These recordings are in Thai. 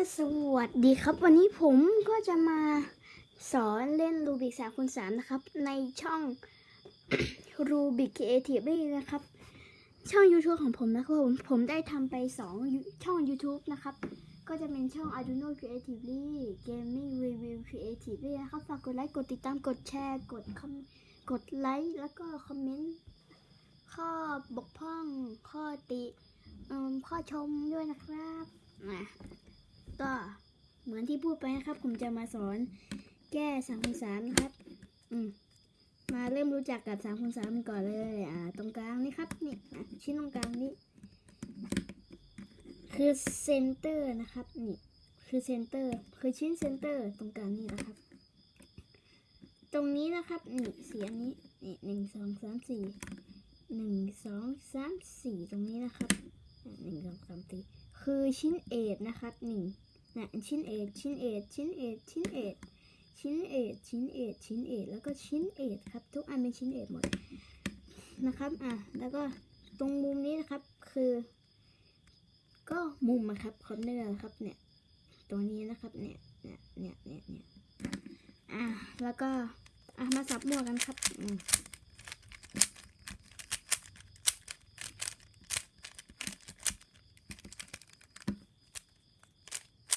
สวัสดีครับ วันนี้ผมก็จะมาสอนเล่นรูบิกสามคูณสามนะครับ ในช่องรูบิก Creative นะครับ ช่อง YouTube ของผมนะครับผมผมได้ทำไปสองช่อง YouTube นะครับ ก็จะเป็นช่อง Arduino Creatively Gaming Review Creatively นะครับ ฝากกดไลค์ กดติดตามกดแชร์ กดคกดไลค์ แล้วก็คอมเมนต์ข้อบกพร่องข้อติข้อชมด้วยนะครับอะ ก็เหมือนที่พูดไปนะครับ ผมจะมาสอนแก้สามคูณสามนะครับ อืมมาเริ่มรู้จักกับสามคูณสามก่อนเลย อ่า ตรงกลางนี่ครับ นี่ชิ้นตรงกลางนี้คือ center นะครับ นี่ คือ center คือชิ้น center ตรงกลางนี่นะครับ ตรงนี้นะครับนี่เสียงนี้นี่หนึ่งสองสามสี่หนึ่งสองสามสี่ตรงนี้นะครับหนึ่งสองสามสี่คือชิ้น edge นะครับนี่ นะชิ้นเอทชิ้นเอทชิ้นเอทชิ้นเอทชิ้นเอทชิ้นเอทชิ้นเอทแล้วก็ชิ้นเอทครับ ทุกอันเป็นชิ้น edge หมดนะครับอะแล้วก็ตรงมุมนี้นะครับคือ ก็มุมอะครับ corner ครับเนี่ยตรงนี้นะครับเนี่ยเนี่ยเนี่ยเนี่ยเนี่ยอะแล้วก็อะมาสับมั่วกันครับอืม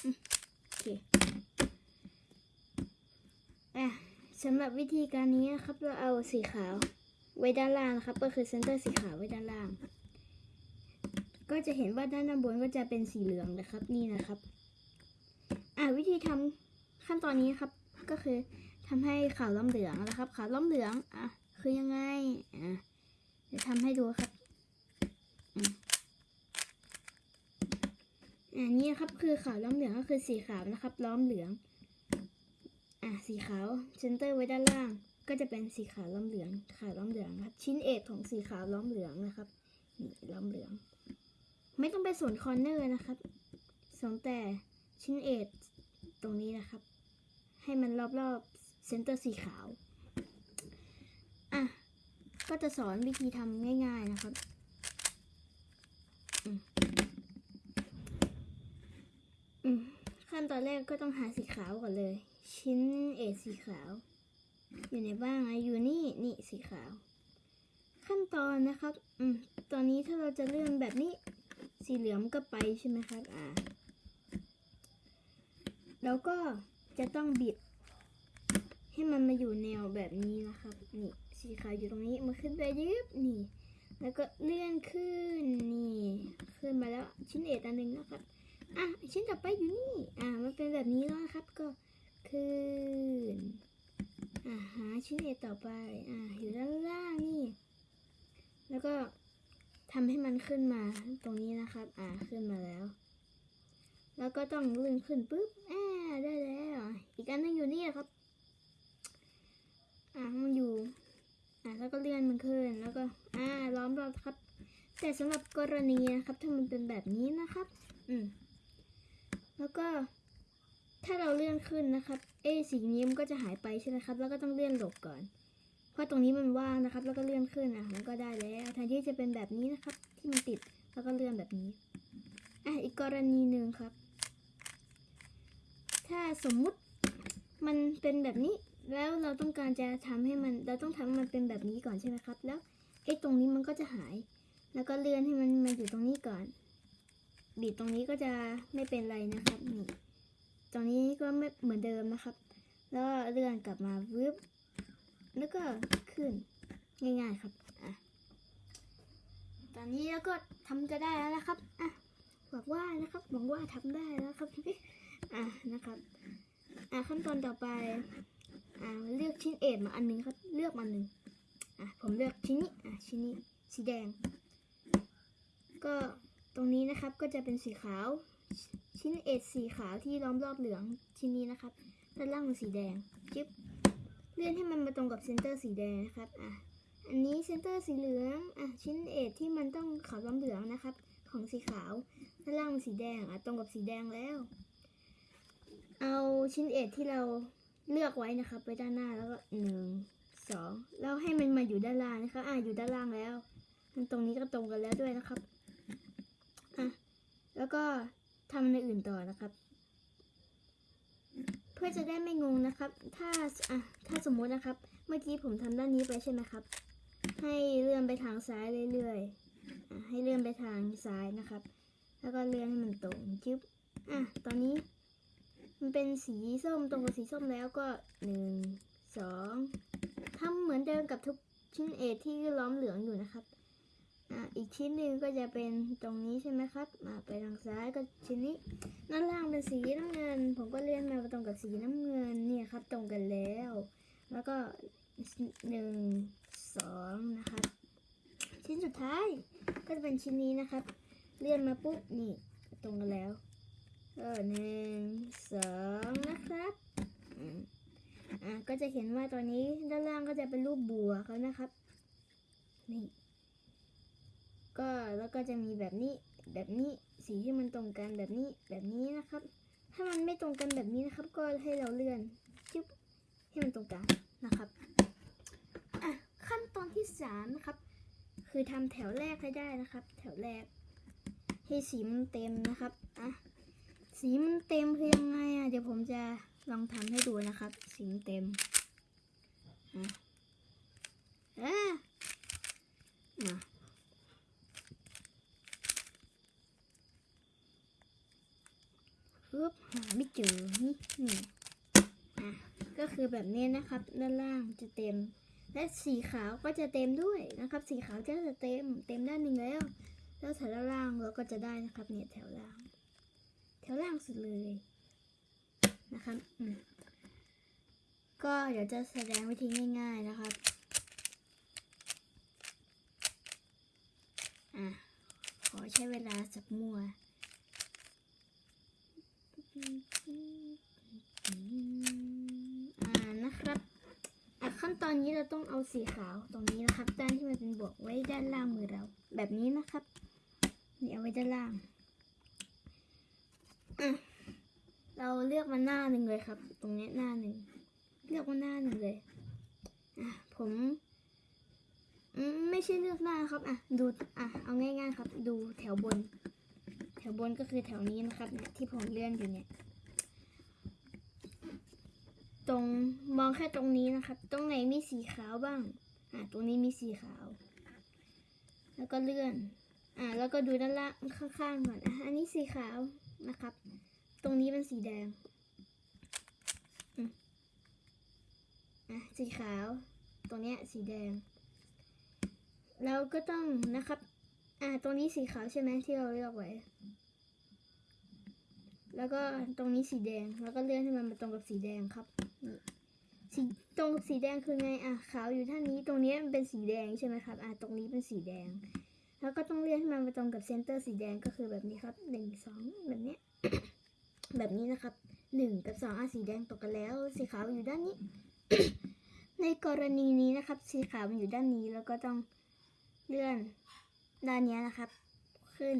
โอเคอะ สำหรับวิธีการนี้นะครับเราเอาสีขาวไว้ด้านล่างนะครับ ก็คือเซนเตอร์สีขาวไว้ด้านล่าง ก็จะเห็นว่าด้านบนก็จะเป็นสีเหลืองนะครับนี่นะครับ อะวิธีทำขั้นตอนนี้ครับ ก็คือทำให้ขาวล้อมเหลืองนะครับ ขาวล้อมเหลืองอะคือยังไงอะเดี๋ยวทำให้ดูครับอันนี้นะครับคือขาวล้อมเหลืองก็คือสีขาวนะครับ ล้อมเหลือง อะสีขาวเซนเตอร์ไว้ด้านล่าง ก็จะเป็นสีขาวล้อมเหลืองขาวล้อมเหลืองครับ ชิ้นเอกของสีขาวล้อมเหลืองนะครับนี่ล้อมเหลือง ไม่ต้องไปส่วน corner นะครับสนแต่ชิ้น edge ตรงนี้นะครับ ให้มันรอบๆ center สีขาวอะก็จะสอนวิธีทำง่าย ๆนะครับ อืมขั้ นตอนแรกก็ต้องหาสีขาวก่อนเลย ชิ้นเอสีขาว อยู่ไหนบ้างอะอยู่นี่นี่สีขาว ขั้นตอนนะครับ อืมตอนนี้ถ้าเราจะเลื่อนแบบนี้ สีเหลืองก็ไปใช่ไหมครับ อ่า แล้วก็จะต้องบิด ให้มันมาอยู่แนวแบบนี้นะครับ นี่สีขาวอยู่ตรงนี้มันขึ้นไปยึบนี่ แล้วก็เลื่อนขึ้นนี่ ขึ้นมาแล้วชิ้นเอทอันหนึ่งนะครับ อะชิ้นต่อไปอยู่นี่ อะมันเป็นแบบนี้แล้วนะครับ ก็ขึ้นอะหาชิ้นเอกต่อไป อะอยู่ด้านล่างนี่ แล้วก็ทำให้มันขึ้นมาตรงนี้นะครับ อะขึ้นมาแล้ว แล้วก็ต้องเลื่อนขึ้นปุ๊บอ่าได้แล้ว อีกอันนึงอยู่นี่ครับ อะมันอยู่ อะแล้วก็เลื่อนมันขึ้น แล้วก็ อ่า ล้อมรอบครับ แต่สำหรับกรณีนะครับ ถ้ามันเป็นแบบนี้นะครับ อืม แล้วก็ถ้าเราเลื่อนขึ้นนะครับ เอะสีนี้มันก็จะหายไปใช่ไหมครับ แล้วก็ต้องเลื่อนหลบก่อน เพราะตรงนี้มันว่างนะครับ แล้วก็เลื่อนขึ้นอะ มันก็ได้แล้วแทนที่จะเป็นแบบนี้นะครับ ที่มันติด แล้วก็เลื่อนแบบนี้ อะ อีกกรณีหนึ่งครับ ถ้าสมมุติมันเป็นแบบนี้ แล้วเราต้องการจะทำให้มัน เราต้องทำมันเป็นแบบนี้ก่อนใช่ไหมครับ แล้วไอ้ตรงนี้มันก็จะหาย แล้วก็เลื่อนให้มันมาอยู่ตรงนี้ก่อน บีบตรงนี้ก็จะไม่เป็นไรนะครับนี่ตรงนี้ก็ไม่เหมือนเดิมนะครับ แล้วเลื่อนกลับมาวึบแล้วก็ขึ้นง่ายๆครับอะตอนนี้เราก็ทำจะได้แล้วนะครับอะหวังว่านะครับหวังว่าทำได้แล้วครับอะนะครับอะขั้นตอนต่อไปอะเลือกชิ้นเอ็ดมาอันหนึงครับ เลือกมาหนึ่งอะผมเลือกชิ้นนี้อะชิ้นนี้สีแดง ก็ ตรงนี้นะครับก็จะเป็นสีขาว ชิ้น edge สีขาวที่ล้อมรอบเหลืองชิ้นนี้นะครับด้านล่างเป็นสีแดงจึ๊บเลื่อนให้มันมาตรงกับ center สีแดงนะครับอะอันนี้ center สีเหลืองอะชิ้น edge ที่มันต้องขาวล้อมเหลืองนะครับ ของสีขาวด้านล่างเป็นสีแดงอะตรงกับสีแดงแล้ว เอาชิ้น edge ที่เราเลือกไว้นะครับไว้ด้านหน้าแล้วก็หนึ่งสองแล้วให้มันมาอยู่ด้านล่างนะครับอะอยู่ด้านล่างแล้วตรงนี้ก็ตรงกันแล้วด้วยนะครับ อะแล้วก็ทำในอื่นต่อนะครับ เพื่อจะได้ไม่งงนะครับ ถ้าอะถ้าสมมุตินะครับ เมื่อกี้ผมทำด้านนี้ไปใช่ไหมครับ ให้เลื่อนไปทางซ้ายเรื่อยๆอะให้เลื่อนไปทางซ้ายนะครับ แล้วก็เลื่อนให้มันตรงจึ๊บอะตอนนี้มันเป็นสีส้มตรงกับสีส้มแล้วก็หนึ่งสองทำเหมือนเดิมกับทุกชิ้นเอที่ล้อมเหลืองอยู่นะครับ อีกชิ้นหนึ่งก็จะเป็นตรงนี้ใช่ไหมครับ มาไปทางซ้ายก็ชิ้นนี้ด้านล่างเป็นสีน้ำเงิน ผมก็เลื่อนมาตรงกับสีน้ำเงินเนี่ยครับ ตรงกันแล้ว แล้วก็หนึ่งสองนะครับ ชิ้นสุดท้ายก็จะเป็นชิ้นนี้นะครับ เลื่อนมาปุ๊บนี่ตรงกันแล้วเออหนึ่งสองนะครับอืมอะก็จะเห็นว่าตอนนี้ด้านล่างก็จะเป็นรูปบัวเขานะครับนี่ ก็แล้วก็จะมีแบบนี้แบบนี้สีที่มันตรงกันแบบนี้แบบนี้นะครับ ถ้ามันไม่ตรงกันแบบนี้นะครับ ก็ให้เราเลื่อนจุ๊บให้มันตรงกลางนะครับอะขั้นตอนที่สามนะครับ คือทำแถวแรกให้ได้นะครับ แถวแรก ให้สีมันเต็มนะครับอะสีมันเต็มคือยังไงอะเดี๋ยวผมจะลองทำให้ดูนะครับ สีมันเต็มอะอะมา ปึ๊บหาไม่เจอนี่นี่อะก็คือแบบนี้นะครับ ด้านล่างจะเต็ม และสีขาวก็จะเต็มด้วยนะครับ สีขาวก็จะเต็ม เต็มด้านหนึ่งแล้ว แล้วแถวล่างเราก็จะได้นะครับ เนี่ยแถวล่าง แถวล่างสุดเลยนะครับอืมก็เดี๋ยวจะแสดงวิธีง่าย ๆนะครับอะขอใช้เวลาสักมัวอ่า นะครับขั้นตอนนี้เราต้องเอาสีขาวตรงนี้นะครับ ด้านที่มันเป็นบวกไว้ด้านล่างมือเรา แบบนี้นะครับนี่เอาไว้ด้านล่างเราเลือกมาหน้าหนึ่งเลยครับ ตรงนี้หน้าหนึ่งเลือกมาหน้าหนึ่งเลยอะผมไม่ใช่เลือกหน้าครับ อะ ดู อะ เอาง่ายๆครับ ดูแถวบน ถวบนก็คือแถวนี้นะครับเนี่ยที่ผมเลื่อนอยู่เนี่ย ตรงมองแค่ตรงนี้นะครับ ตรงไหนมีสีขาวบ้าง อ่าตรงนี้มีสีขาว แล้วก็เลื่อน อ่า แล้วก็ดูด้านล่างข้างๆก่อนอะอันนี้สีขาวนะครับ ตรงนี้เป็นสีแดงอะสีขาว ตรงเนี้ยสีแดง เราก็ต้องนะครับ อ่าตรงนี้สีขาวใช่ไหมที่เราเลือกไว้ แล้วก็ตรงนี้สีแดง แล้วก็เลื่อนให้มันมาตรงกับสีแดงครับนี่สีตรงสีแดงคือไงอะขาวอยู่ท่านี้ตรงนี้มันเป็นสีแดงใช่ไหมครับอะตรงนี้เป็นสีแดง แล้วก็ต้องเลื่อนให้มันมาตรงกับเซนเตอร์สีแดงก็คือแบบนี้ครับหนึ่งสองแบบเนี้ยแบบนี้นะครับหนึ่งกับสองอะสีแดงตกกันแล้ว สีขาวอยู่ด้านนี้ ในกรณีนี้นะครับ สีขาวมันอยู่ด้านนี้แล้วก็ต้องเลื่อน ด้านนี้นะครับ ขึ้น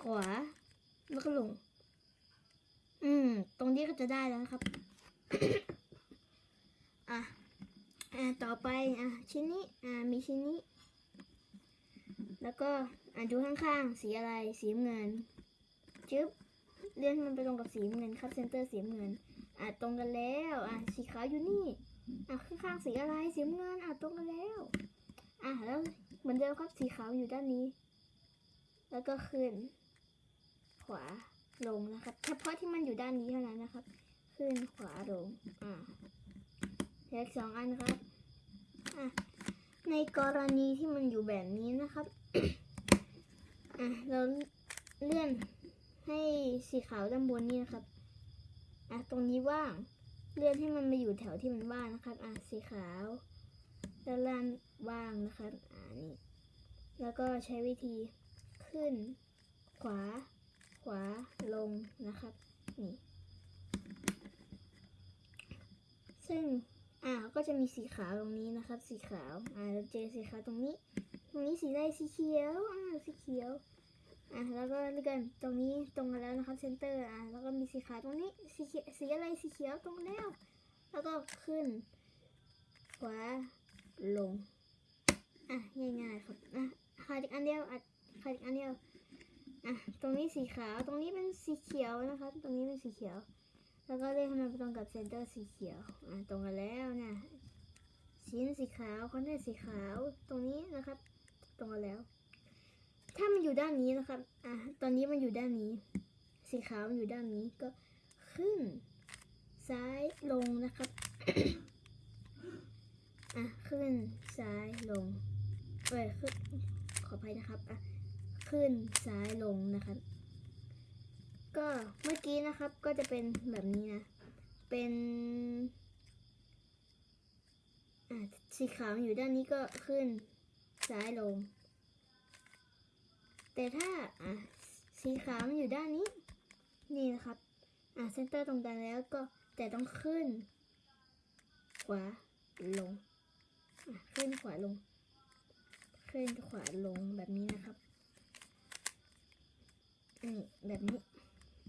ขวา แล้วก็ลง อืม ตรงนี้ก็จะได้แล้วนะครับ อะอะต่อไป อะ ชิ้นนี้ อะ มีชิ้นนี้ แล้วก็ อะ ดูข้างๆ สีอะไร สีเงิน จึ๊บ เลื่อนมันไปตรงกับสีเงินครับ เซนเตอร์สีเงิน อะ ตรงกันแล้ว อะ สีขาวอยู่นี่ อะ ข้างๆ สีอะไร สีเงิน อะ ตรงกันแล้ว อะ แล้ว เหมือนเดิมครับสีขาวอยู่ด้านนี้ แล้วก็ขึ้น ขวาลงนะครับ เฉพาะที่มันอยู่ด้านนี้เท่านั้นนะครับ ขึ้นขวาลงอ่าเหลืออกสองอันครับอะในกรณีที่มันอยู่แบบนี้นะครับอะเราเลื่อนให้สีขาวด้านบนนี่นะครับอะตรงนี้ว่าง เลื่อนให้มันมาอยู่แถวที่มันว่างนะครับอะสีขาว ด้านล่างว่างนะครับอ่านี่แล้วก็ใช้วิธีขึ้น ขวา ขวาลงนะครับนี่ซึ่งอ่าก็จะมีสีขาวตรงนี้นะครับ สีขาวอ่าเราเจอสีขาวตรงนี้ ตรงนี้สีอะไรสีเขียวอ่าสีเขียวอ่าแล้วก็เลื่อนตรงนี้ตรงกันแล้วนะครับเซนเตอร์อ่าแล้วก็มีสีขาวตรงนี้สีสีอะไรสีเขียวตรงแล้ว แล้วก็ขึ้นขวา ลง อะง่ายๆครับอะขาดอีกอันเดียวอะขาดอีกอันเดียวอะตรงนี้สีขาวตรงนี้เป็นสีเขียวนะครับตรงนี้เป็นสีเขียว แล้วก็เลื่อนให้มันไปตรงกับ center สีเขียวอะตรงกันแล้วนะชิ้นสีขาว center สีขาวตรงนี้นะครับ ตรงกันแล้ว ถ้ามันอยู่ด้านนี้นะครับอะตอนนี้มันอยู่ด้านนี้ สีขาวมันอยู่ด้านนี้ก็ขึ้น ซ้ายลงนะครับ อะขึ้นซ้ายลงเอ้ยขึ้นขออภัยนะครับอะขึ้นซ้ายลงนะครับ ก็เมื่อกี้นะครับก็จะเป็นแบบนี้นะ เป็นอะสีขาวอยู่ด้านนี้ก็ขึ้นซ้ายลง แต่ถ้าอะสีขาวมันอยู่ด้านนี้ นี่นะครับ อะเซนเตอร์ตรงกลางแล้วก็แต่ต้องขึ้นขวาลง อะขึ้นขวาลงขึ้นขวาลงแบบนี้นะครับนี่แบบนี้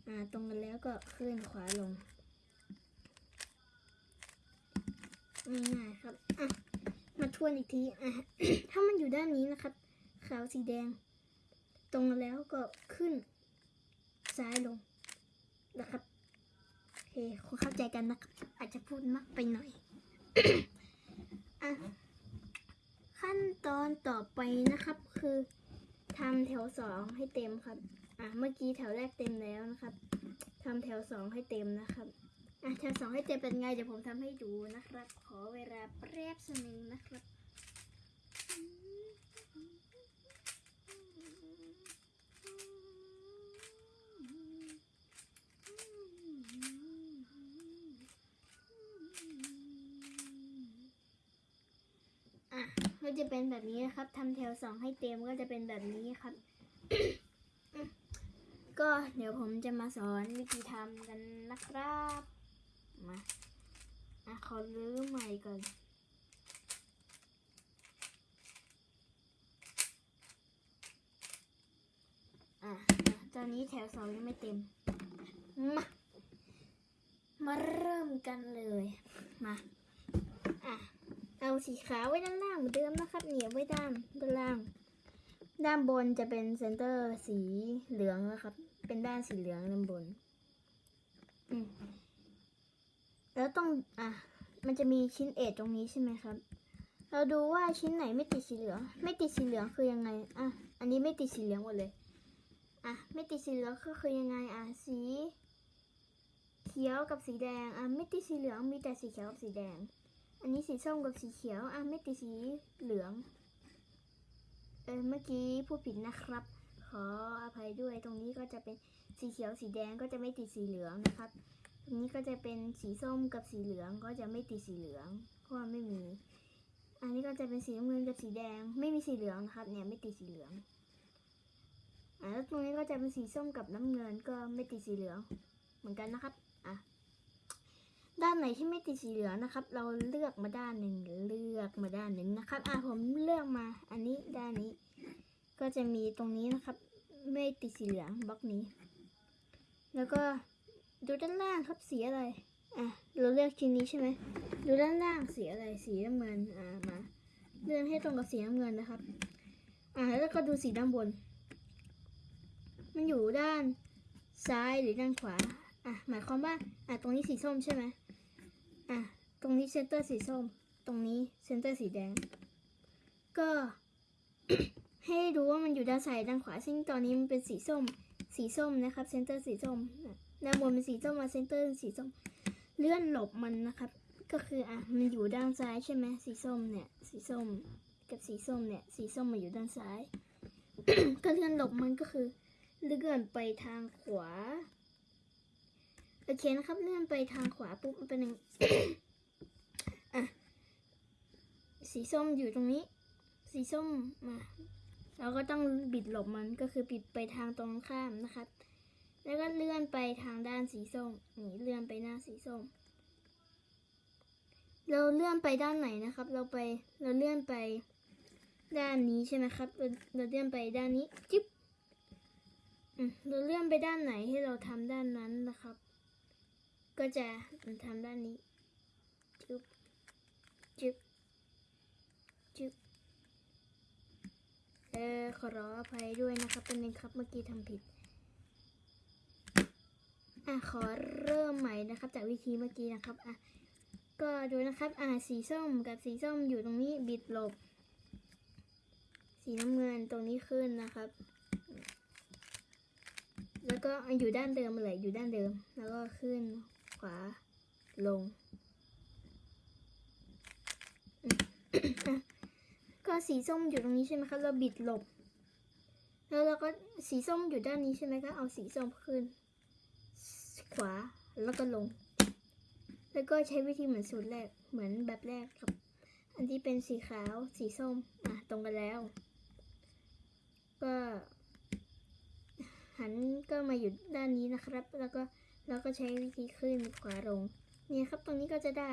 อ่าตรงกันแล้วก็ขึ้นขวาลงง่ายๆครับอะมาทวนอีกทีอะถ้ามันอยู่ด้านนี้นะครับ ขาวสีแดง ตรงแล้วก็ขึ้น ซ้ายลงนะครับโอเคคงเข้าใจกันนะครับอาจจะพูดมากไปหน่อย อะ ขั้นตอนต่อไปนะครับ คือทำแถวสองให้เต็มครับ อะเมื่อกี้แถวแรกเต็มแล้วนะครับทำแถวสองให้เต็มนะครับอะแถวสองให้เต็มเป็นไงเดี๋ยวผมทำให้ดูนะครับ ขอเวลาแป๊บหนึ่งนะครับ อะ ก็จะเป็นแบบนี้นะครับทำแถวสองให้เต็มก็จะเป็นแบบนี้ครับ ก็เดี๋ยวผมจะมาสอนวิธีทำกันนะครับมาอะขอรื้อใหม่ก่อนอะอะตอนนี้แถวสองยังไม่เต็ม มา มาเริ่มกันเลย มา อะ เอาสีขาวไว้ด้านล่างเหมือนเดิมนะครับ เหนียวไว้ด้านด้านล่าง ด้านบนจะเป็นเซนเตอร์สีเหลืองนะครับ เป็นด้านสีเหลืองด้านบนแล้วต้องอะมันจะมีชิ้นเอทตรงนี้ใช่ไหมครับ เราดูว่าชิ้นไหนไม่ติดสีเหลือง ไม่ติดสีเหลืองคือยังไง อะ อันนี้ไม่ติดสีเหลืองหมดเลย อะ ไม่ติดสีเหลืองก็คือยังไง อะ สี เขียวกับสีแดง อะ ไม่ติดสีเหลืองมีแต่สีเขียวกับสีแดง อันนี้สีส้มกับสีเขียว อะไม่ติดสีเหลือง เออเมื่อกี้พูดผิดนะครับ ขออภัยด้วยตรงนี้ก็จะเป็นสีเขียวสีแดงก็จะไม่ติดสีเหลืองนะครับ ตรงนี้ก็จะเป็นสีส้มกับสีเหลืองก็จะไม่ติดสีเหลือง เพราะว่าไม่มี อันนี้ก็จะเป็นสีน้ำเงินกับสีแดง ไม่มีสีเหลืองนะครับ เนี่ยไม่ติดสีเหลืองอ่าแล้วตรงนี้ก็จะเป็นสีส้มกับน้ำเงินก็ไม่ติดสีเหลือง เหมือนกันนะครับ อะ ด้านไหนที่ไม่ติดสีเหลืองนะครับ เราเลือกมาด้านหนึ่งเลือกมาด้านหนึ่งนะครับ อะผมเลือกมา อันนี้ด้านนี้ ก็จะมีตรงนี้นะครับ ไม่ติดสีเหลืองบล็อกนี้ แล้วก็ดูด้านล่างครับสีอะไร อะเราเลือกชิ้นนี้ใช่ไหมดูด้านล่างสีอะไรสีน้ำเงินอ่ามาเลื่อนให้ตรงกับสีน้ำเงินนะครับ อ่าแล้วก็ดูสีด้านบน มันอยู่ด้านซ้ายหรือด้านขวา อะหมายความว่าอะตรงนี้สีส้มใช่ไหม อะ ตรงนี้ center สีส้ม ตรงนี้ center สีแดง ก็ ให้ดูว่ามันอยู่ด้านซ้ายด้านขวา ซึ่งตอนนี้มันเป็นสีส้ม สีส้มนะครับ center สีส้มด้านบนเป็นสีส้มมา center สีส้ม เลื่อนหลบมันนะครับ ก็คืออะมันอยู่ด้านซ้ายใช่ไหมสีส้มเนี่ย สีส้มกับสีส้มเนี่ย สีส้มมาอยู่ด้านซ้าย ก็เลื่อนหลบมันก็คือเลื่อนไปทางขวา โอเคนะครับเลื่อนไปทางขวาปุ๊บมันเป็นหนึ่งอะสีส้มอยู่ตรงนี้ สีส้มมาเราก็ต้องบิดหลบมันก็คือบิดไปทางตรงข้ามนะครับ แล้วก็เลื่อนไปทางด้านสีส้มนี่เลื่อนไปหน้าสีส้ม เราเลื่อนไปด้านไหนนะครับ เราไปเราเลื่อนไปด้านนี้ใช่ไหมครับ เราเราเลื่อนไปด้านนี้จิ๊บเราเลื่อนไปด้านไหนให้เราทำด้านนั้นนะครับ ก็จะทำด้านนี้ จุ๊บ จุ๊บ จุ๊บ เออขอรออภัยด้วยนะครับเป็นนึงครับเมื่อกี้ทำผิด อะขอเริ่มใหม่นะครับ จากวิธีเมื่อกี้นะครับ อะ ก็ดูนะครับ อะสีส้มกับสีส้มอยู่ตรงนี้บิดหลบ สีน้ำเงินตรงนี้ขึ้นนะครับแล้วก็อยู่ด้านเดิมเลยอยู่ด้านเดิม แล้วก็ขึ้น วาลง ก็สีส้มอยู่ตรงนี้ใช่ไหมครับเราบิดหลบ แล้วเราก็สีส้มอยู่ด้านนี้ใช่ไหมก็เอาสีส้มขึ้น ขวาแล้วก็ลง แล้วก็ใช้วิธีเหมือนสูตรแรก เหมือนแบบแรกครับ อันที่เป็นสีขาว สีส้ม อะ ตรงกันแล้ว ก็หันก็มาอยู่ด้านนี้นะครับ แล้วก็ เราก็ใช้วิธีขึ้นขวาลง เนี่ยครับตรงนี้ก็จะได้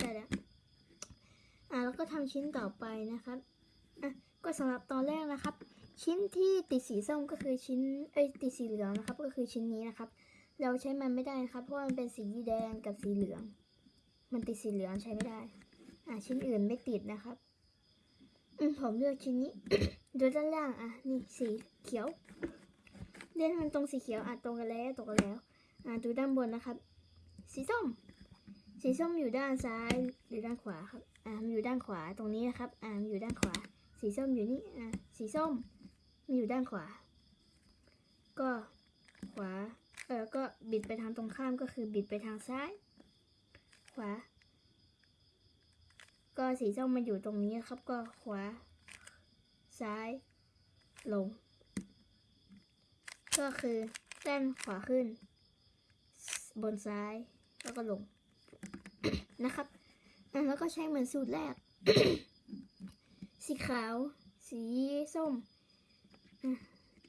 ได้แล้วอะแล้วก็ทำชิ้นต่อไปนะครับอะก็สำหรับตอนแรกนะครับ ชิ้นที่ติดสีส้มก็คือชิ้นเอ้ยติดสีเหลืองนะครับ ก็คือชิ้นนี้นะครับ เราใช้มันไม่ได้นะครับ เพราะมันเป็นสีแดงกับสีเหลือง มันติดสีเหลืองใช้ไม่ได้อะชิ้นอื่นไม่ติดนะครับอืมผมเลือกชิ้นนี้ดูด้านล่างอะนี่สีเขียวเล่นมันตรงสีเขียวอะตรงกันแล้วตรงกันแล้ว ดูด้านบนนะครับ สีส้ม สีส้มอยู่ด้านซ้ายหรือด้านขวาครับ อ่ามันอยู่ด้านขวาตรงนี้นะครับ อ่ามันอยู่ด้านขวา สีส้มอยู่นี่ อ่า สีส้มมันอยู่ด้านขวา ก็ขวา เออก็บิดไปทางตรงข้ามก็คือบิดไปทางซ้าย ขวา ก็สีส้มมันอยู่ตรงนี้ครับ ก็ขวา ซ้าย ลง ก็คือด้านขวาขึ้น บนซ้ายแล้วก็ลง นะครับแล้วก็ใช้เหมือนสูตรแรก สีขาว สีส้ม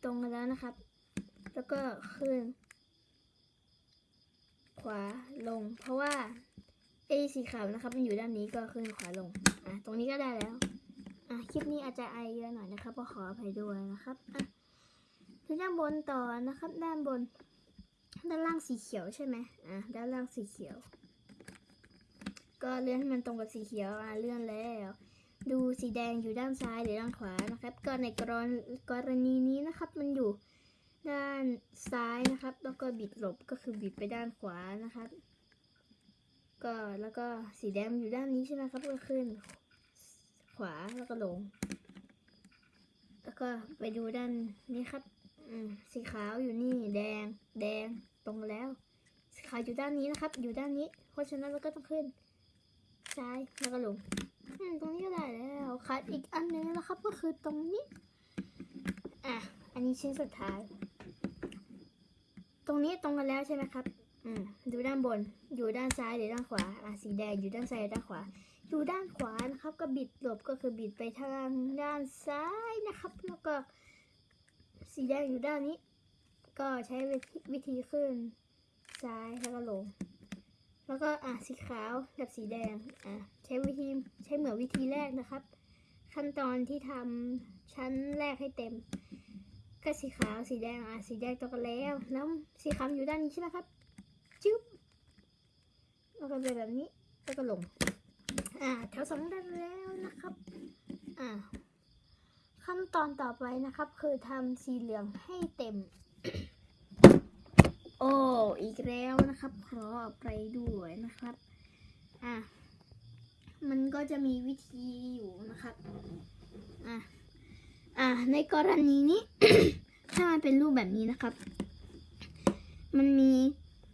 ตรงกันแล้วนะครับ แล้วก็ขึ้น ขวาลง เพราะว่าไอ้สีขาวนะครับ มันอยู่ด้านนี้ก็ขึ้นขวาลง อะ ตรงนี้ก็ได้แล้ว อะ คลิปนี้อาจจะไอเยอะหน่อยนะครับก็ขออภัยด้วยนะครับ อะด้านบนต่อนะครับ ด้านบน ด้านล่างสีเขียวใช่ไหมอะด้านล่างสีเขียว ก็เลื่อนให้มันตรงกับสีเขียวอะเลื่อนแล้ว ดูสีแดงอยู่ด้านซ้ายหรือด้านขวานะครับ ก็ในกรณกรณีนี้นะครับ มันอยู่ด้านซ้ายนะครับ แล้วก็บิดหลบก็คือบิดไปด้านขวานะครับ ก็แล้วก็สีแดงอยู่ด้านนี้ใช่ไหมครับก็ขึ้น ขวาแล้วก็ลง แล้วก็ไปดูด้านนี้ครับ สีขาวอยู่นี่แดง แดงตรงแล้ว สีขาวอยู่ด้านนี้นะครับ อยู่ด้านนี้ เพราะฉะนั้นเราก็ต้องขึ้น ซ้ายแล้วก็ลงตรงนี้ก็ได้แล้วขาดอีกอันหนึงนะครับ ก็คือตรงนี้ อะ อันนี้ชิ้นสุดท้าย ตรงนี้ตรงกันแล้วใช่ไหมครับ อืมดูด้านบน อยู่ด้านซ้ายหรือด้านขวา อะสีแดงอยู่ด้านซ้ายด้านขวาอยู่ด้านขวานะครับ ก็บิดหลบก็คือบิดไปทางด้านซ้ายนะครับ แล้วก็ สีแดงอยู่ด้านนี้ ก็ใช้วิธีขึ้นซ้ายแล้วก็ลง แล้วก็อะสีขาวกับสีแดงอะใช้วิธีใช้เหมือนวิธีแรกนะครับ ขั้นตอนที่ทำชั้นแรกให้เต็ม ก็สีขาวสีแดงอะสีแดงตรงกันแล้วแล้วสีขาวอยู่ด้านนี้ใช่ไหมครับจุ๊บแล้วก็เป็นแบบนี้แล้วก็ลง อ่าแถวสองได้แล้วนะครับ อ่า ขั้นตอนต่อไปนะครับ คือทำสีเหลืองให้เต็ม โอ้อีกแล้วนะครับขออภัยด้วยนะครับอะมันก็จะมีวิธีอยู่นะครับอะอะในกรณีนี้ ถ้ามันเป็นรูปแบบนี้นะครับ มันมี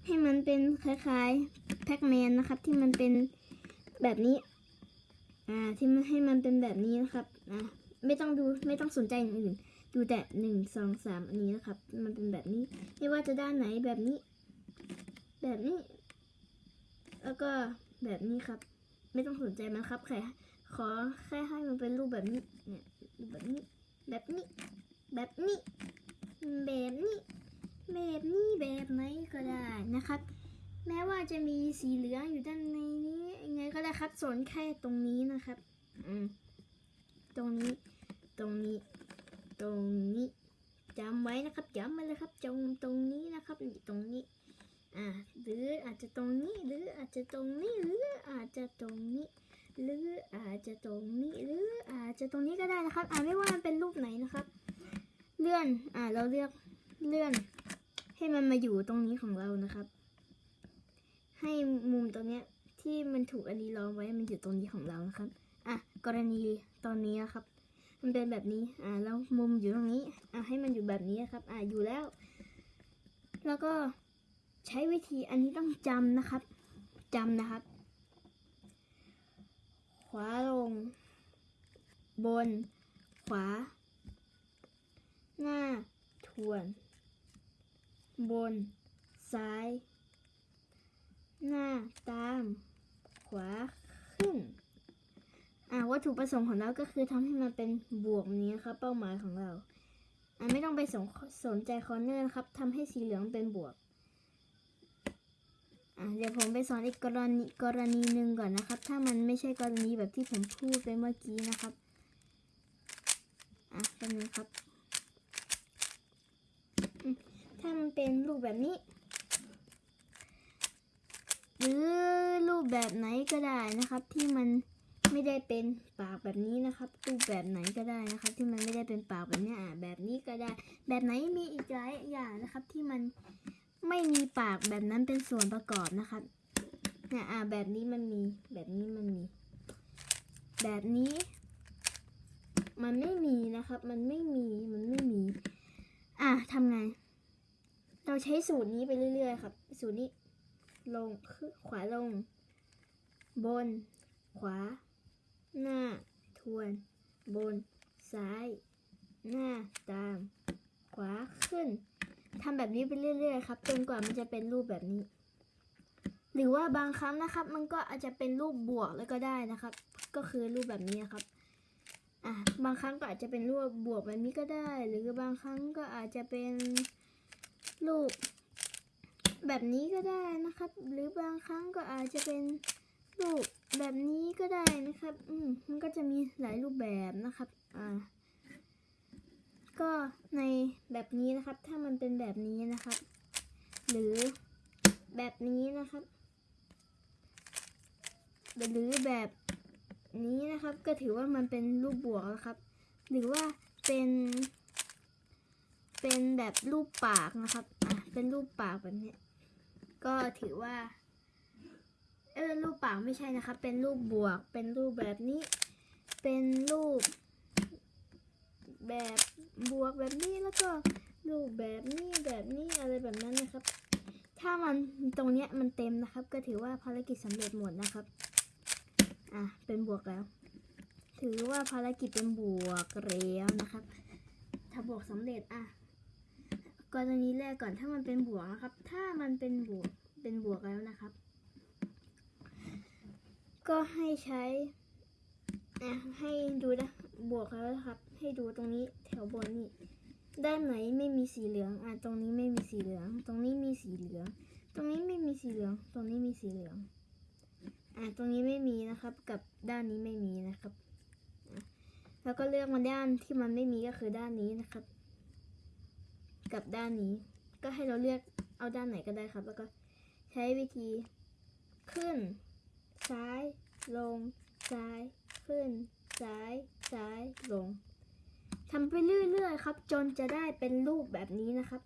ให้มันเป็นคล้ายๆแพ็กแมนนะครับ ที่มันเป็นแบบนี้ อ่า ที่มันให้มันเป็นแบบนี้นะครับ อะ ไม่ต้องดูไม่ต้องสนใจอย่างอื่น ดูแต่หนึ่งสองสามอันนี้นะครับ มันเป็นแบบนี้ ไม่ว่าจะด้านไหนแบบนี้ แบบนี้ แล้วก็แบบนี้ครับ ไม่ต้องสนใจมันครับแค่ขอแค่ให้มันเป็นรูปแบบนี้ เนี่ยรูปแบบนี้ แบบนี้ แบบนี้ แบบนี้ แบบนี้แบบไหนก็ได้นะครับ แม้ว่าจะมีสีเหลืองอยู่ด้านในนี้ยังไงก็ได้ครับสนแค่ตรงนี้นะครับ อืมตรงนี้ ตรงนี้ ตรงนี้จำไว้นะครับจำไว้เลยครับจงตรงนี้นะครับตรงนี้อ่าหรืออาจจะตรงนี้หรืออาจจะตรงนี้หรืออาจจะตรงนี้หรืออาจจะตรงนี้หรืออาจจะตรงนี้ก็ได้นะครับ อ่าไม่ว่ามันเป็นรูปไหนนะครับ เลื่อนอ่าเราเลือกเลื่อน ให้มันมาอยู่ตรงนี้ของเรานะครับ ให้มุมตรงเนี้ยที่มันถูกอันนี้ล้อมไว้มันอยู่ตรงนี้ของเรานะครับ อะกรณีตอนนี้นะครับ มันเป็นแบบนี้ อ่า แล้วมุมอยู่ตรงนี้ อะให้มันอยู่แบบนี้ครับ อ่าอยู่แล้ว แล้วก็ใช้วิธีอันนี้ต้องจำนะครับจำนะครับ ขวาลง บน ขวา หน้า ทวน บน ซ้าย หน้าตาม ขวาขึ้น วัตถุประสงค์ของเราก็คือทำให้มันเป็นบวกนี้ครับ เป้าหมายของเราอ่าไม่ต้องไปสนสนใจคอร์เนอร์ครับทำให้สีเหลืองเป็นบวกอะเดี๋ยวผมไปสอนอีกกรณีกรณีหนึ่งก่อนนะครับ ถ้ามันไม่ใช่กรณีแบบที่ผมพูดไปเมื่อกี้นะครับอะแป๊บนึงครับ ถ้ามันเป็นรูปแบบนี้ หรือรูปแบบไหนก็ได้นะครับที่มัน ไม่ได้เป็นปากแบบนี้นะครับรูปแบบไหนก็ได้นะครับ ที่มันไม่ได้เป็นปากแบบนี้อะแบบนี้ก็ได้ แบบไหนมีอีกหลายอย่างนะครับ ที่มันไม่มีปากแบบนั้นเป็นส่วนประกอบนะครับเนี่ยอะแบบนี้มันมีแบบนี้มันมี แบบนี้ มันไม่มีนะครับ มันไม่มีมันไม่มี อะทำไง เราใช้สูตรนี้ไปเรื่อยๆครับ สูตรนี้ ลงขึ้นขวาลง บน ขวา หน้า ทวน บน ซ้าย หน้าตาม ขวาขึ้นทำแบบนี้ไปเรื่อยๆครับจนกว่ามันจะเป็นรูปแบบนี้ หรือว่าบางครั้งนะครับ มันก็อาจจะเป็นรูปบวกแล้วก็ได้นะครับ ก็คือรูปแบบนี้นะครับอะบางครั้งก็อาจจะเป็นรูปบวกแบบนี้ก็ได้ หรือบางครั้งก็อาจจะเป็นรูปแบบนี้ก็ได้นะครับ หรือบางครั้งก็อาจจะเป็นรูปแบบนี้ก็ได้นะครับ อืมมันก็จะมีหลายรูปแบบนะครับ อ่า ก็ในแบบนี้นะครับ ถ้ามันเป็นแบบนี้นะครับ หรือแบบนี้นะครับ หรือแบบนี้นะครับ ก็ถือว่ามันเป็นรูปบวกแล้วครับ หรือว่าเป็น เป็นแบบรูปปากนะครับ อะ เป็นรูปปากแบบนี้ ก็ถือว่า เออรูปปากไม่ใช่นะครับเป็นรูปบวก เป็นรูปแบบนี้ เป็นรูป แบบบวกแบบนี้แล้วก็รูปแบบนี้แบบนี้อะไรแบบนั้นนะครับ ถ้ามันตรงเนี้ยมันเต็มนะครับ ก็ถือว่าภารกิจสำเร็จหมดนะครับ อะเป็นบวกแล้ว ถือว่าภารกิจเป็นบวกแล้วนะครับ ถ้าบวกสำเร็จอะกรณีแรกก่อนถ้ามันเป็นบวกนะครับ ถ้ามันเป็นบวกเป็นบวกแล้วนะครับ ก็ให้ใช้อะให้ดูนะบวกแล้วนะครับ ให้ดูตรงนี้แถวบนนี่ด้านไหนไม่มีสีเหลืองอะตรงนี้ไม่มีสีเหลือง ตรงนี้มีสีเหลือง ตรงนี้ไม่มีสีเหลือง ตรงนี้มีสีเหลืองอะตรงนี้ไม่มีนะครับ กับด้านนี้ไม่มีนะครับแล้วก็เลือกมาด้านที่มันไม่มีก็คือด้านนี้นะครับ กับด้านนี้ ก็ให้เราเลือกเอาด้านไหนก็ได้ครับ แล้วก็ใช้วิธีขึ้น ซ้าย ลง ซ้าย ขึ้น ซ้าย ซ้าย ลงทำไปเรื่อยๆครับ จนจะได้เป็นรูปแบบนี้นะครับ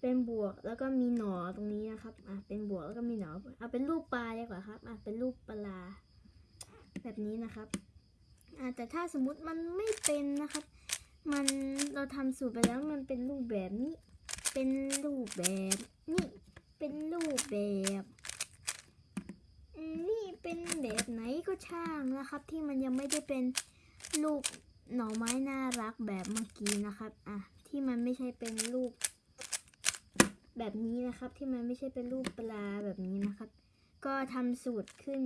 เป็นบวกแล้วก็มีหนอตรงนี้นะครับ อะ เป็นบวกแล้วก็มีหนอเอาเป็นรูปปลาดีกว่าครับ อะ เป็นรูปปลา แบบนี้นะครับ อะแต่ถ้าสมมติมันไม่เป็นนะครับ มันเราทำสูตรไปแล้วมันเป็นรูปแบบนี้ เป็นรูปแบบนี่เป็นรูปแบบ นี่เป็นแบบไหนก็ช่างนะครับ ที่มันยังไม่ได้เป็นรูปหน่อไม้น่ารักแบบเมื่อกี้นะครับอะที่มันไม่ใช่เป็นรูป แบบนี้นะครับ ที่มันไม่ใช่เป็นรูปปลาแบบนี้นะครับ ก็ทำสูตรขึ้น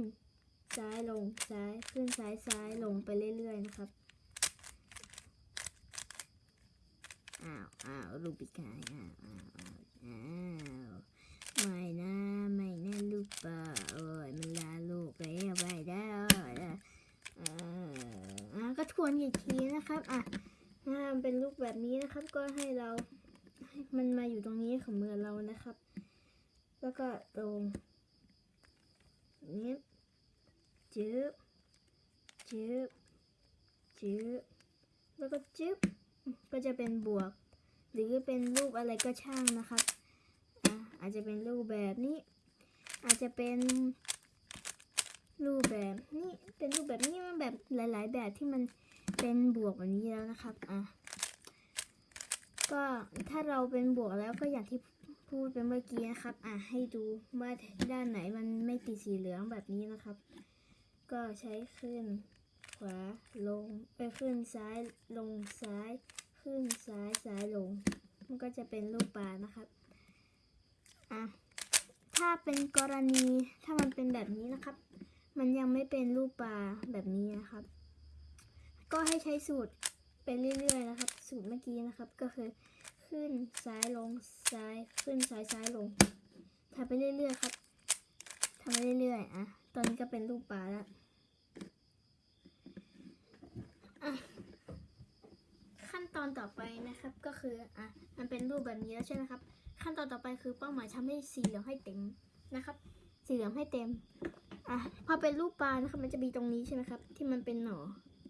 ซ้ายลงซ้ายขึ้นซ้ายซ้ายลงไปเรื่อยๆนะครับอ้าวอ้าวลูกปีกายอ้าวอ้าวอ้าวอ้าวไม่นะ ลูกป่าโอ้ยมันลาลูกแล้วไปแล้วอ่อ่าอะก็ทวนอีกทีนะครับ อะถ้ามันเป็นลูกแบบนี้นะครับ ก็ให้เราให้มันมาอยู่ตรงนี้ของมือเรานะครับ แล้วก็ตรงนี้จึ๊บจึ๊บจึ๊บแล้วก็จึ๊บก็จะเป็นบวก หรือเป็นรูปอะไรก็ช่างนะครับอาจจะเป็นรูปแบบนี้ อาจจะเป็นรูปแบบนี้เป็นรูปแบบนี้มันแบบหลาย ๆ แบบที่มันเป็นบวกแบบนี้แล้วนะครับอะก็ถ้าเราเป็นบวกแล้วก็อย่างที่พูดไปเมื่อกี้นะครับ อะให้ดูว่าด้านไหนมันไม่ติดสีเหลืองแบบนี้นะครับ ก็ใช้ขึ้นขวาลงไปขึ้นซ้ายลงซ้าย ขึ้นซ้ายซ้ายลง มันก็จะเป็นรูปปลานะครับ อะ ถ้าเป็นกรณีถ้ามันเป็นแบบนี้นะครับ มันยังไม่เป็นรูปปลาแบบนี้นะครับ ก็ให้ใช้สูตรไปเรื่อยๆนะครับ สูตรเมื่อกี้นะครับ ก็คือขึ้นซ้ายลงซ้ายขึ้นซ้ายซ้ายลงทำไปเรื่อยๆครับทำไปเรื่อยๆอะตอนนี้ก็เป็นรูปปลาแล้วขั้นตอนต่อไปนะครับก็คืออะมันเป็นรูปแบบนี้แล้วใช่ไหมครับ ขั้นตอนต่อไปคือเป้าหมายทำให้สีเหลืองให้เต็มนะครับ สีเหลืองให้เต็มอะพอเป็นรูปปลานะครับ มันจะมีตรงนี้ใช่ไหมครับ ที่มันเป็นหน่อ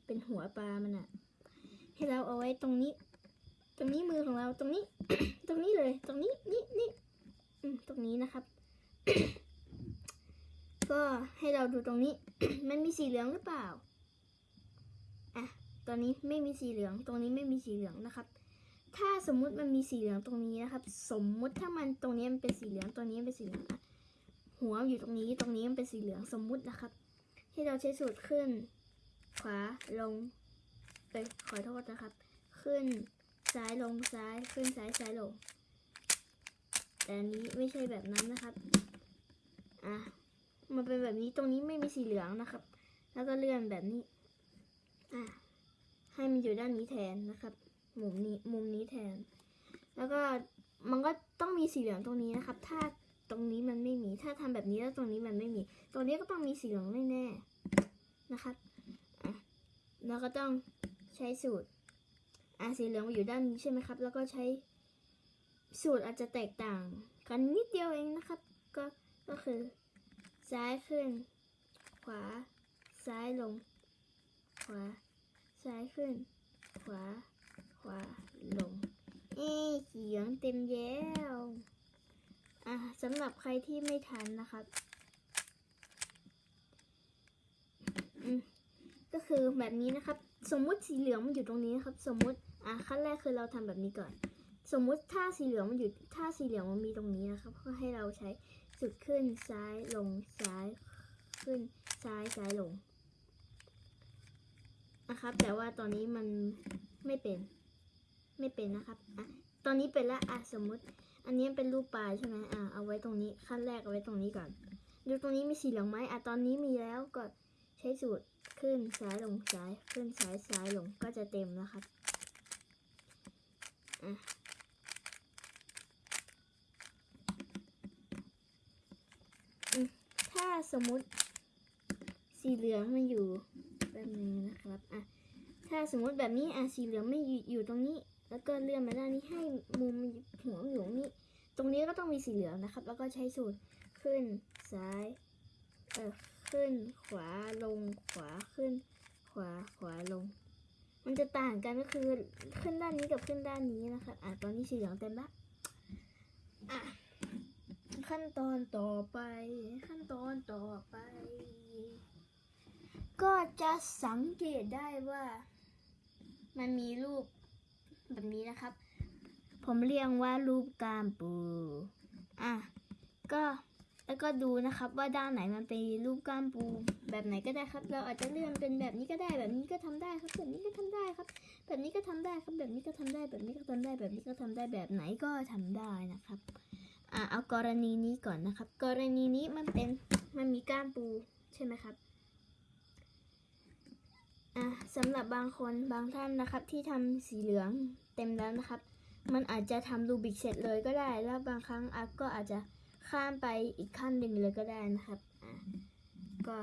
เป็นหัวปลามันอะให้เราเอาไว้ตรงนี้ ตรงนี้มือของเราตรงนี้ ตรงนี้เลย ตรงนี้นี่นี่ตรงนี้นะครับ ก็ให้เราดูตรงนี้ มันมีสีเหลืองหรือเปล่าอะตอนนี้ไม่มีสีเหลือง ตรงนี้ไม่มีสีเหลืองนะครับ ถ้าสมมุติมันมีสีเหลืองตรงนี้นะครับ สมมุติถ้ามันตรงนี้มันเป็นสีเหลืองตรงนี้เป็นสีเหลืองหัวอยู่ตรงนี้ตรงนี้มันเป็นสีเหลืองสมมุตินะครับ ที่เราใช้สูตรขึ้น ขวาลงไปขอโทษนะครับ ขึ้นซ้ายลงซ้ายขึ้นซ้ายซ้ายลง แต่อันนี้ไม่ใช่แบบนั้นนะครับอะมันเป็นแบบนี้ตรงนี้ไม่มีสีเหลืองนะครับ แล้วก็เลื่อนแบบนี้อะให้มันอยู่ด้านนี้แทนนะครับ มุมนี้มุมนี้แทน แล้วก็มันก็ต้องมีสีเหลืองตรงนี้นะครับ ถ้าตรงนี้มันไม่มี ถ้าทำแบบนี้แล้วตรงนี้มันไม่มี ตรงนี้ก็ต้องมีสีเหลืองแน่ๆนะครับอะแล้วก็ต้องใช้สูตรอะสีเหลืองอยู่ด้านนี้ใช่ไหมครับ แล้วก็ใช้สูตรอาจจะแตกต่าง กันนิดเดียวเองนะครับ ก็ก็คือ ซ้ายขึ้น ขวา ซ้ายลง ขวา ซ้ายขึ้น ขวา ขวาลง เอ๊ะสีเหลืองเต็มแล้วอะสำหรับใครที่ไม่ทันนะครับอืมก็คือแบบนี้นะครับ สมมุติสีเหลืองมันอยู่ตรงนี้นครับ สมมุติอะขั้นแรกคือเราทำแบบนี้ก่อน สมมุติถ้าสีเหลืองมันอยู่ถ้าสีเหลืองมันมีตรงนี้นะครับก็ให้เราใช้สุดขึ้นซ้ายลงซ้ายขึ้นซ้ายซ้ายลงนะครับ แต่ว่าตอนนี้มันไม่เป็น ไม่เป็นนะครับอะตอนนี้เป็นละอะสมมุติ อันนี้เป็นรูปปลาใช่ไหมอ่าเอาไว้ตรงนี้ขั้นแรกเอาไว้ตรงนี้ก่อน ดูตรงนี้มีสีเหลืองไหมอะตอนนี้มีแล้วก็ใช้สูตรขึ้นซ้ายลงซ้ายขึ้นซ้ายซ้ายลงก็จะเต็มนะครับอะถ้าสมมติสีเหลืองมันอยู่แบบนึงนะครับอะถ้าสมมติแบบนี้อะสีเหลืองไม่อยู่อยู่ตรงนี้ แล้วก็เลื่อนมาด้านนี้ให้มุมหัวอยู่นี้ตรงนี้ก็ต้องมีสีเหลืองนะครับ แล้วก็ใช้สูตรขึ้นซ้ายเออขึ้นขวาลงขวาขึ้น ขวาขวาลง มันจะต่างกันก็คือขึ้นด้านนี้กับขึ้นด้านนี้นะครับอะตอนนี้สีเหลืองเต็มละอะขั้นตอนต่อไป ขั้นตอนต่อไป ก็จะสังเกตได้ว่า มันมีรูป แบบนี้นะครับ ผมเรียกว่ารูปกามปู อะ ก็แล้วก็ดูนะครับว่าด้านไหนมันเป็นรูปก้ามปูแบบไหนก็ได้ครับ เราอาจจะเลื่อนเป็นแบบนี้ก็ได้ แบบนี้ก็ทำได้ครับ แบบนี้ก็ทำได้ครับ แบบนี้ก็ทำได้ครับ แบบนี้ก็ทำได้ แบบนี้ก็ทำได้ แบบนี้ก็ทำได้แบบไหนก็ทำได้นะครับ อะเอากรณีนี้ก่อนนะครับ กรณีนี้มันเป็นมันมีก้ามปูใช่ไหมครับ อะสำหรับบางคนบางท่านนะครับ ที่ทำสีเหลืองเต็มแล้วนะครับ มันอาจจะทำรูบิกเสร็จเลยก็ได้ แล้วบางครั้งอัพก็อาจจะข้ามไปอีกขั้นหนึ่งเลยก็ได้นะครับอะก็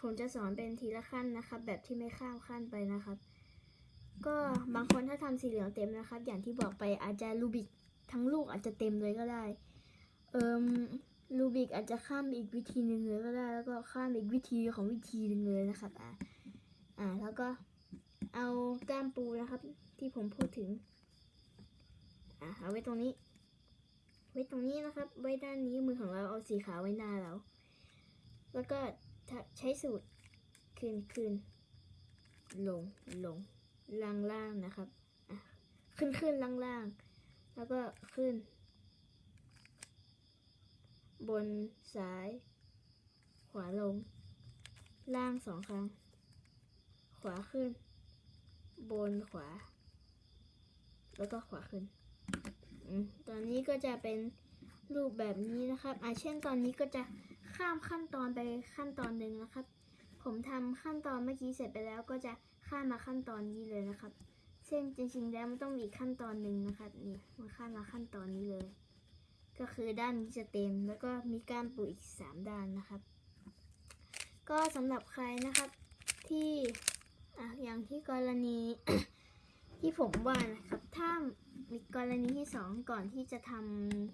ผมจะสอนเป็นทีละขั้นนะครับ แบบที่ไม่ข้ามขั้นไปนะครับ ก็บางคนถ้าทำสีเหลืองเต็มนะครับ อย่างที่บอกไปอาจจะรูบิกทั้งลูกอาจจะเต็มเลยก็ได้ เอิมรูบิกอาจจะข้ามอีกวิธีหนึ่งเลยก็ได้ แล้วก็ข้ามอีกวิธีของวิธีหนึ่งเลยนะครับอะ อ่า แล้วก็เอาก้ามปูนะครับ ที่ผมพูดถึง อ่าเอาไว้ตรงนี้ ไว้ตรงนี้นะครับ ไว้ด้านนี้มือของเราเอาสีขาวไว้หน้าเรา แล้วก็ใช้สูตรคืนคืนลงลงล่างล่างนะครับอะขึ้นขึ้นล่างล่างแล้วก็ขึ้น บนซ้าย ขวาลง ล่างสองครั้ง ขวาขึ้น บนขวา แล้วก็ขวาขึ้นอตอนนี้ก็จะเป็นรูปแบบนี้นะครับอะเช่นตอนนี้ก็จะข้ามขั้นตอนไปขั้นตอนหนึ่งนะครับ ผมทำขั้นตอนเมื่อกี้เสร็จไปแล้วก็จะข้ามมาขั้นตอนนี้เลยนะครับซึ่งจริงๆแล้วมันต้องมีขั้นตอนหนึ่งนะครับนี่มาข้ามมาขั้นตอนนี้เลย ก็คือด้านนี้จะเต็ม แล้วก็มีกามปูอีกสามด้านนะครับ ก็สำหรับใครนะครับที่ อะอย่างที่กรณี ที่ผมว่านะครับ ถ้ามีกรณีที่สองก่อนที่จะท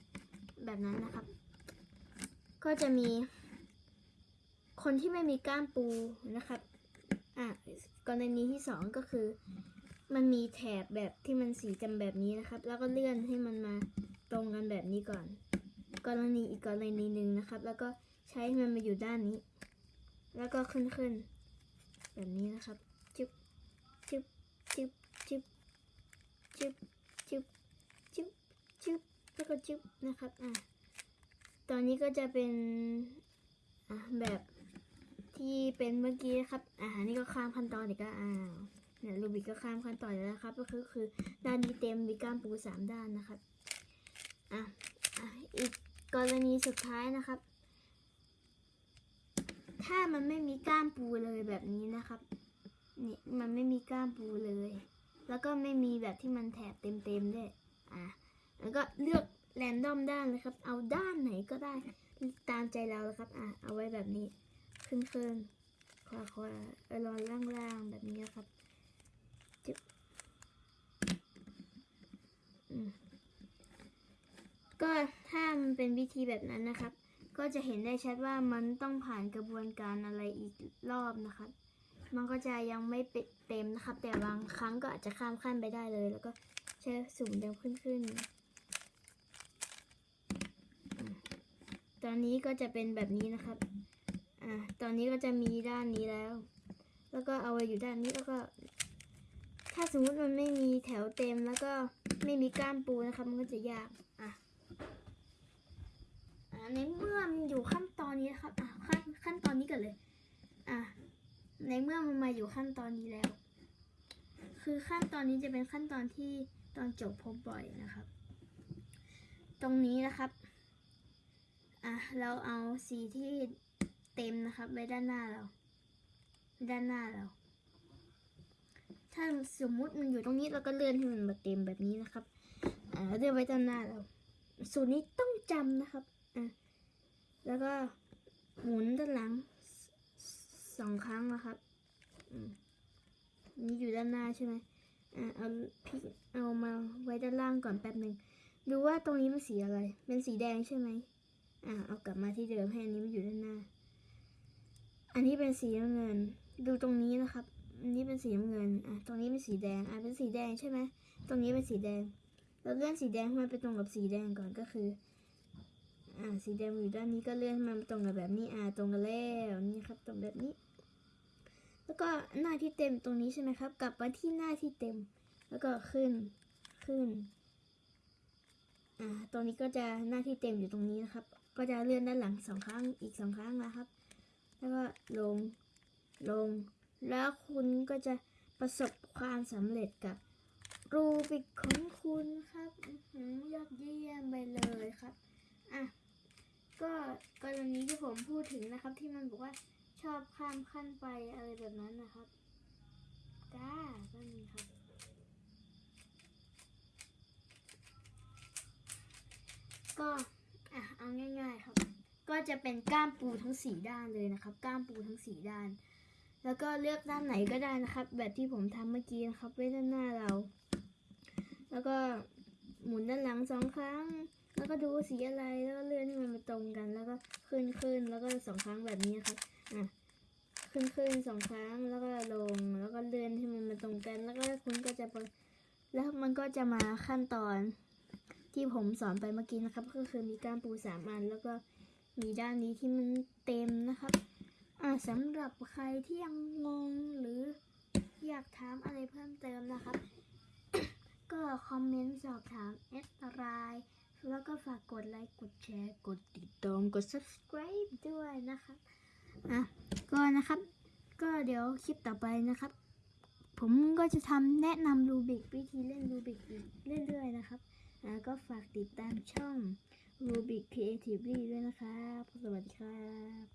ำแบบนั้นนะครับ ก็จะมี คนที่ไม่มีก้ามปูนะครับอะกรณีที่สองก็คือ มันมีแถบแบบที่มันสีจำแบบนี้นะครับ แล้วก็เลื่อนให้มันมาตรงกันแบบนี้ก่อน กรณีอีกกรณีหนึ่งนะครับ แล้วก็ใช้มันมาอยู่ด้านนี้ แล้วก็ขึ้นขึ้นแบบนี้นะครับจึ๊บจึ๊บจึ๊บจึ๊บ จึ๊บจึ๊บจึ๊บจึ๊บแล้วก็จึ๊บนะครับอะตอนนี้ก็จะเป็นอะแบบที่เป็นเมื่อกี้นะครับอ่านี่ก็ข้ามขั้นตอนอีกแล้วอ้าวเนี่ยรูบิกก็ข้ามขั้นตอนแล้วนะครับ ก็คือคือด้านนี้เต็มมีก้ามปูสามด้านนะครับอะอะอีกกรณีสุดท้ายนะครับ ถ้ามันไม่มีก้ามปูเลยแบบนี้นะครับนี่มันไม่มีก้ามปูเลย แล้วก็ไม่มีแบบที่มันแถบเต็มๆด้วยอะแล้วก็เลือกแรนดอมด้านเลยครับ เอาด้านไหนก็ได้ตามใจเราเลยครับ อะ เอาไว้แบบนี้ ขึ้นขึ้นขวาขวาเออลอนล่างล่างแบบนี้นะครับจึ๊บอืมก็ถ้ามันเป็นวิธีแบบนั้นนะครับ ก็จะเห็นได้ชัดว่ามันต้องผ่านกระบวนการอะไรอีกรอบนะครับ มันก็จะยังไม่เต็มนะครับ แต่บางครั้งก็อาจจะข้ามขั้นไปได้เลย แล้วก็ใช้สุ่มเดิมขึ้นขึ้น ตอนนี้ก็จะเป็นแบบนี้นะครับ อ่า ตอนนี้ก็จะมีด้านนี้แล้ว แล้วก็เอาไว้อยู่ด้านนี้แล้วก็ ถ้าสมมุติมันไม่มีแถวเต็มแล้วก็ไม่มีก้ามปูนะครับ มันก็จะยาก อะอ่าในเมื่อมันอยู่ขั้นตอนนี้นะครับ อะขั้นขั้นตอนนี้กันเลย อะ ในเมื่อมันมาอยู่ขั้นตอนนี้แล้ว คือขั้นตอนนี้จะเป็นขั้นตอนที่ตอนจบพบบ่อยนะครับ ตรงนี้นะครับ อะ เราเอาสีที่เต็มนะครับไว้ด้านหน้าเรา ด้านหน้าเรา ถ้าสมมุติมันอยู่ตรงนี้เราก็เลื่อนให้มันมาเต็มแบบนี้นะครับ อ่าเลื่อนไว้ด้านหน้าเรา สูตรนี้ต้องจำนะครับ อะ แล้วก็หมุนด้านหลัง สสองครั้งนะครับอืมนี่อยู่ด้านหน้าใช่ไหมอ่าเอาพลิกเอามาไว้ด้านล่างก่อนแป๊บหนึ่งดูว่าตรงนี้มันสีอะไร เป็นสีแดงใช่ไหมอ่าเอากลับมาที่เดิมให้อันนี้มันอยู่ด้านหน้า อันนี้เป็นสีน้ำเงิน ดูตรงนี้นะครับ อันนี้เป็นสีน้ำเงิน อะ ตรงนี้เป็นสีแดง อะ เป็นสีแดงใช่ไหม ตรงนี้เป็นสีแดง เราเลื่อนสีแดงให้มันไปตรงกับสีแดงก่อนก็คือ อ่า สีแดงอยู่ด้านนี้ก็เลื่อนให้มันตรงกับแบบนี้ อ่า ตรงกันแล้วนี่ครับ ตรงแบบนี้ แล้วก็หน้าที่เต็มตรงนี้ใช่ไหมครับ กลับมาที่หน้าที่เต็ม แล้วก็ขึ้นขึ้นอ่าตรงนี้ก็จะหน้าที่เต็มอยู่ตรงนี้นะครับ ก็จะเลื่อนด้านหลังสองครั้งอีกสองครั้งนะครับ แล้วก็ลงลง แล้วคุณก็จะประสบความสำเร็จกับรูบิกของคุณครับอื้อหือยอดเยี่ยมไปเลยครับอะก็กรณีที่ผมพูดถึงนะครับที่มันบอกว่า อบข้ามขั้นไปอะไรแบบนั้นนะครับจ้าก็มีครับ ก็อะเอาง่าย ๆครับ ก็จะเป็นก้ามปูทั้งสี่ด้านเลยนะครับ ก้ามปูทั้งสี่ด้าน แล้วก็เลือกด้านไหนก็ได้นะครับ แบบที่ผมทำเมื่อกี้นะครับ ไว้ด้านหน้าเรา แล้วก็หมุนด้านหลังสองครั้ง แล้วก็ดูสีอะไรแล้วก็เลื่อนให้มันมาตรงกัน แล้วก็ขึ้นขึ้นแล้วก็สองครั้งแบบนี้ครับอะ ขึ้นขึ้นสองครั้งแล้วก็ลงแล้วก็เลื่อนให้มันมาตรงกัน แล้วก็คุณก็จะแล้วมันก็จะมาขั้นตอนที่ผมสอนไปเมื่อกี้นะครับ ก็คือมีกานปูสามอัน แล้วก็มีด้านนี้ที่มันเต็มนะครับอ่าสำหรับใครที่ยังงงหรืออยากถามอะไรเพิ่มเติมนะครับ ก็คอมเมนต์สอบถามแอดไลน์แล้วก็ฝากกดไลค์กดแชร์ กดติดตามกด subscribe ด้วยนะครับ อะก็นะครับ ก็เดี๋ยวคลิปต่อไปนะครับ ผมก็จะทำแนะนำรูบิกวิธีเล่นรูบิกอีกเรื่อยๆนะครับอะก็ฝากติดตามช่อง Rubik Creatively ด้วยนะครับ สวัสดีครับ